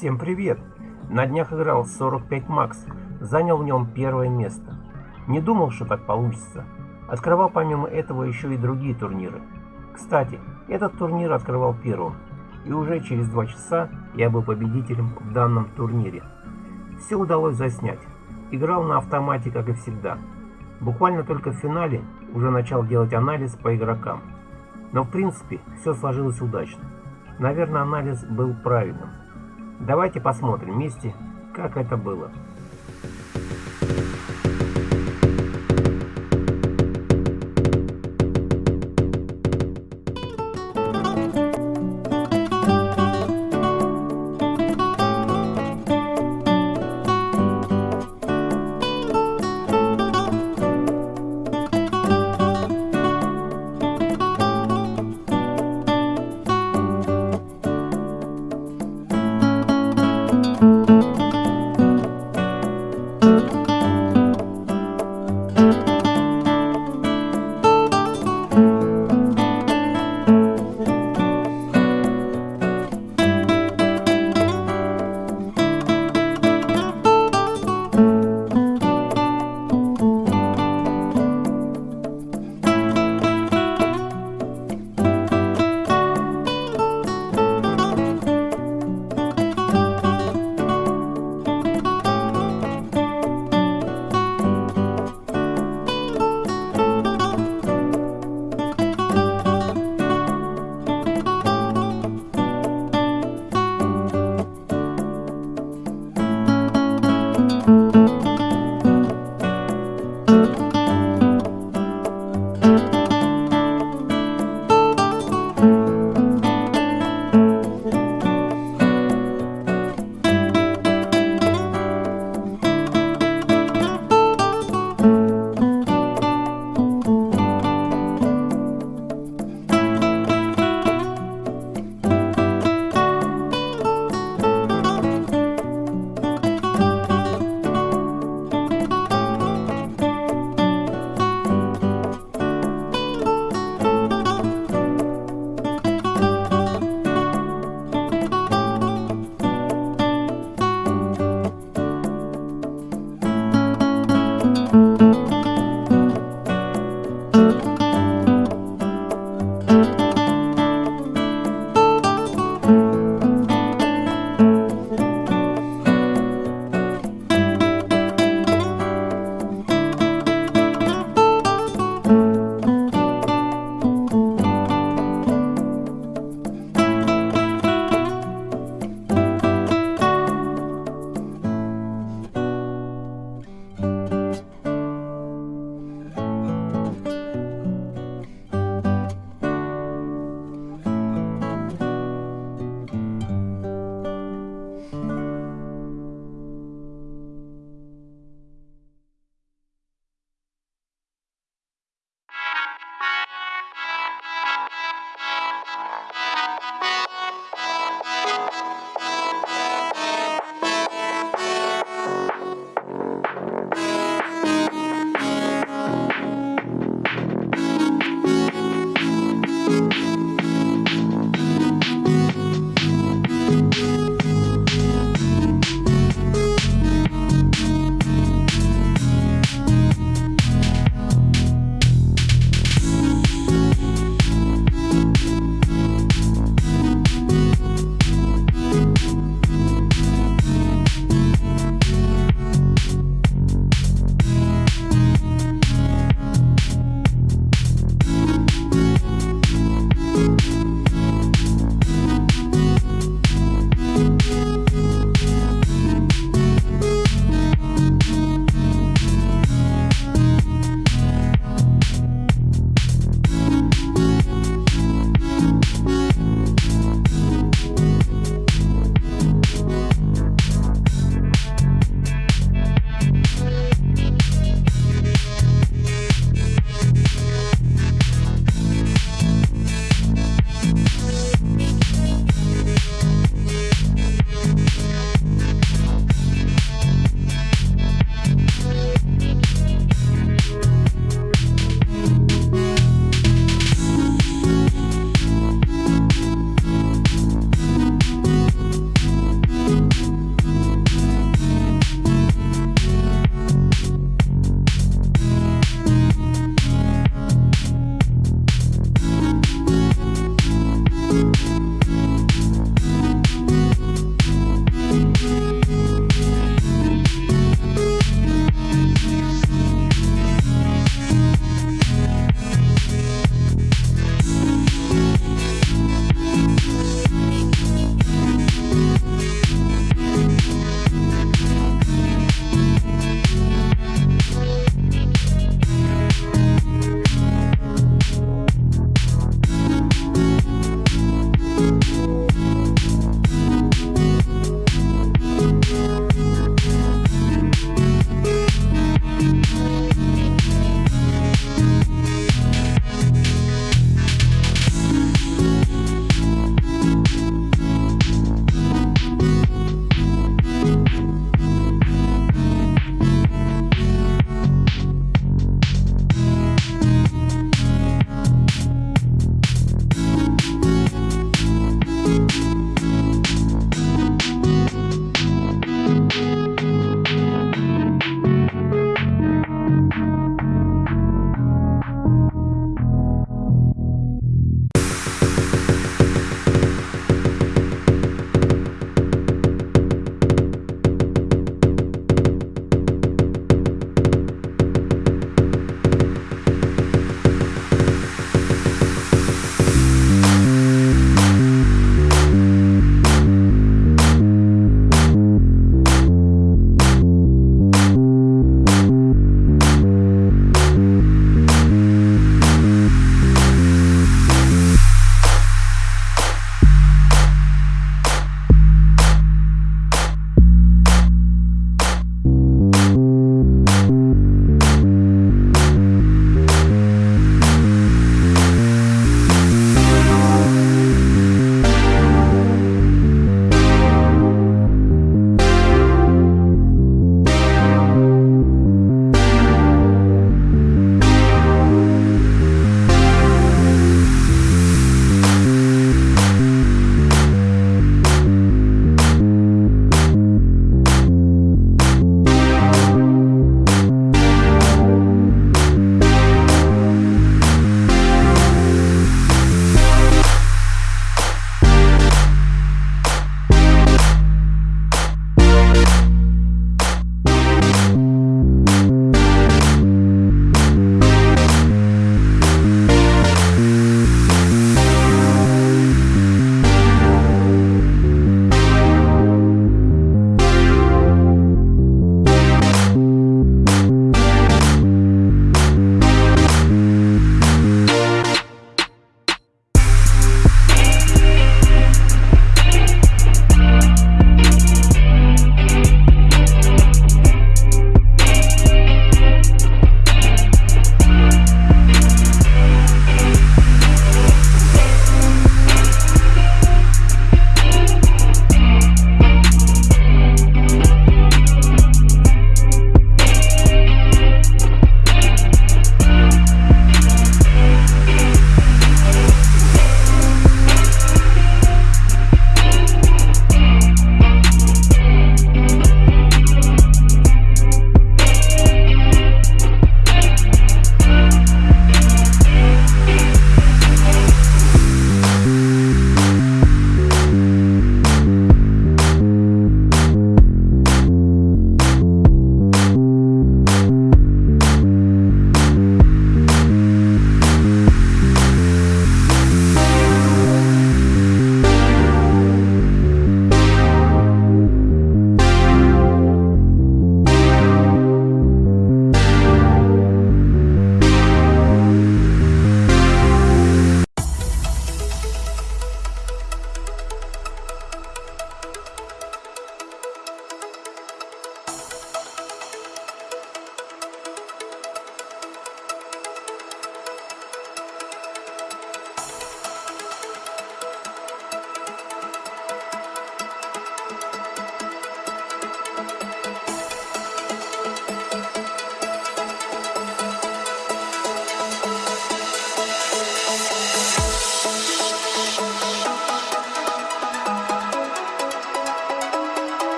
Всем привет! На днях играл 45 Макс, занял в нем первое место. Не думал, что так получится. Открывал помимо этого еще и другие турниры. Кстати, этот турнир открывал первым, и уже через два часа я был победителем в данном турнире. Все удалось заснять. Играл на автомате, как и всегда. Буквально только в финале уже начал делать анализ по игрокам. Но в принципе все сложилось удачно. Наверное, анализ был правильным. Давайте посмотрим вместе, как это было.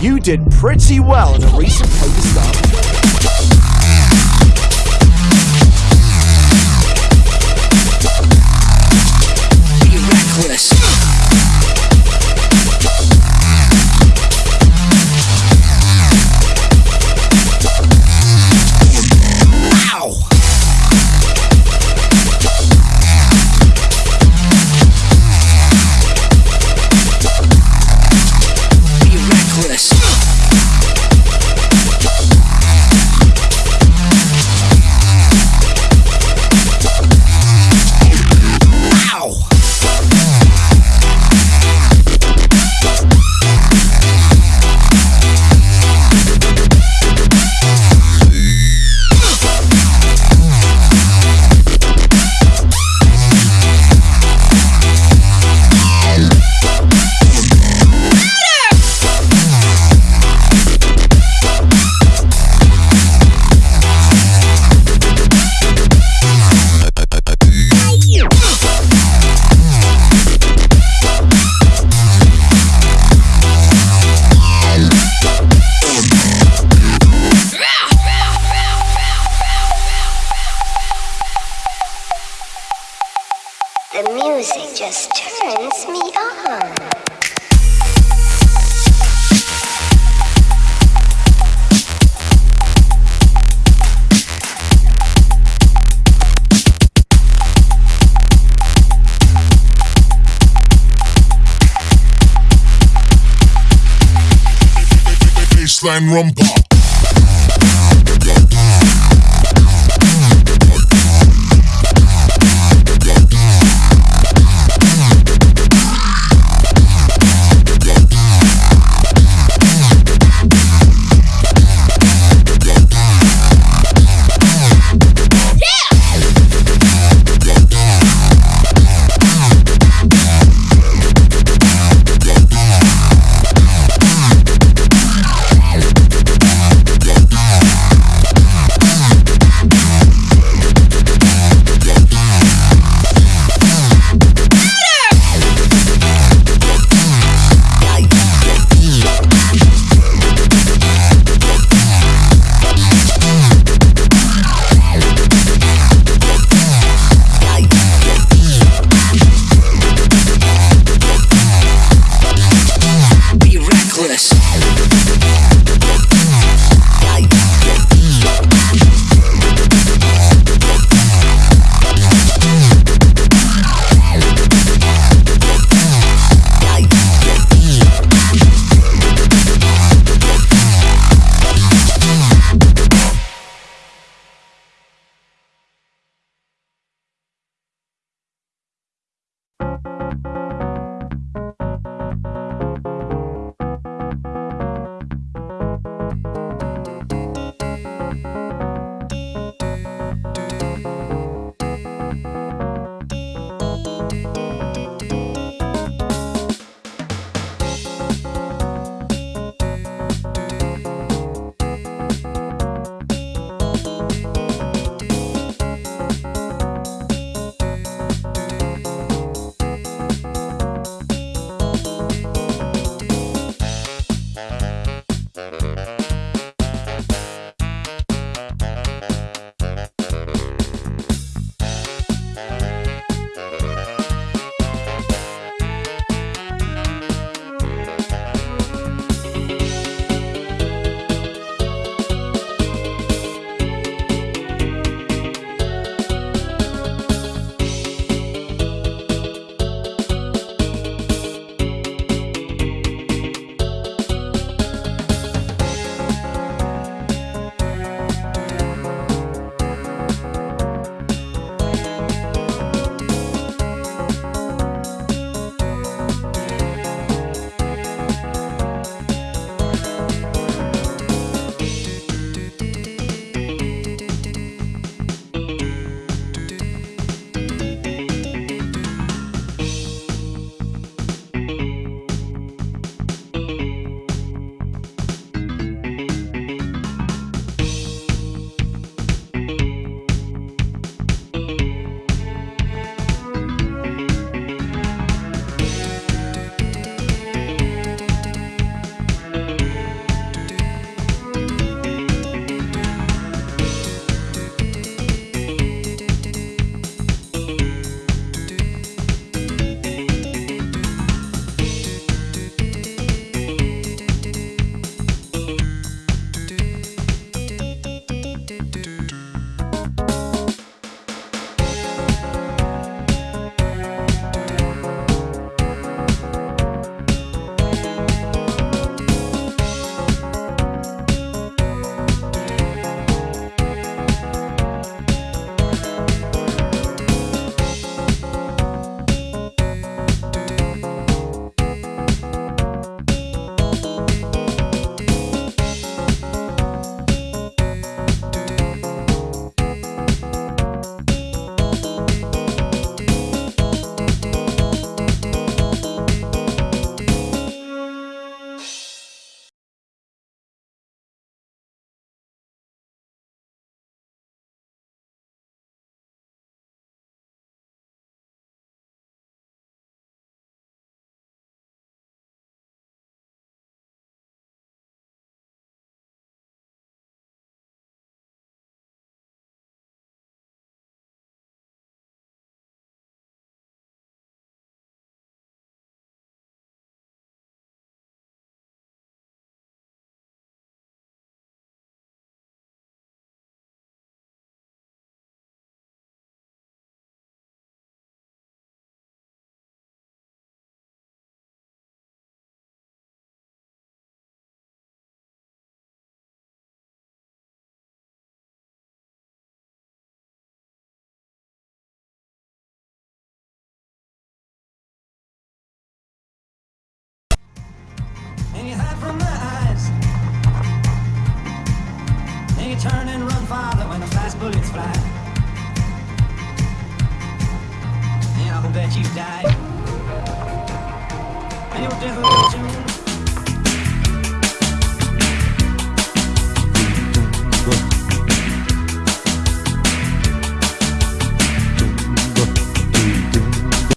You did pretty well in a recent poker start.